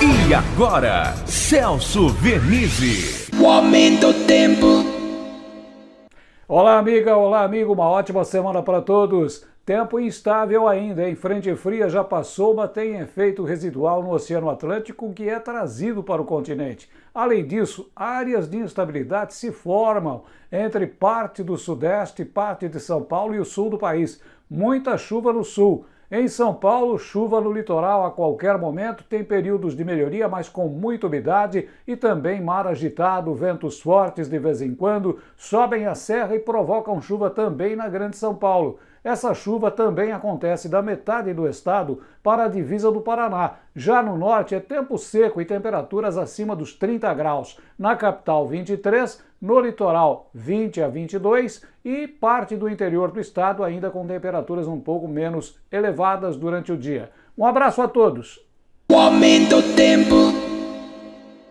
E agora, Celso Vernizzi. O aumento do tempo. Olá, amiga, olá, amigo, uma ótima semana para todos. Tempo instável ainda, em frente fria já passou, mas tem efeito residual no Oceano Atlântico que é trazido para o continente. Além disso, áreas de instabilidade se formam entre parte do sudeste, parte de São Paulo e o sul do país. Muita chuva no sul. Em São Paulo, chuva no litoral a qualquer momento, tem períodos de melhoria, mas com muita umidade e também mar agitado, ventos fortes de vez em quando, sobem a serra e provocam chuva também na Grande São Paulo. Essa chuva também acontece da metade do estado para a divisa do Paraná. Já no norte é tempo seco e temperaturas acima dos 30 graus. Na capital, 23, no litoral, 20 a 22 e parte do interior do estado ainda com temperaturas um pouco menos elevadas durante o dia. Um abraço a todos! O aumento do tempo.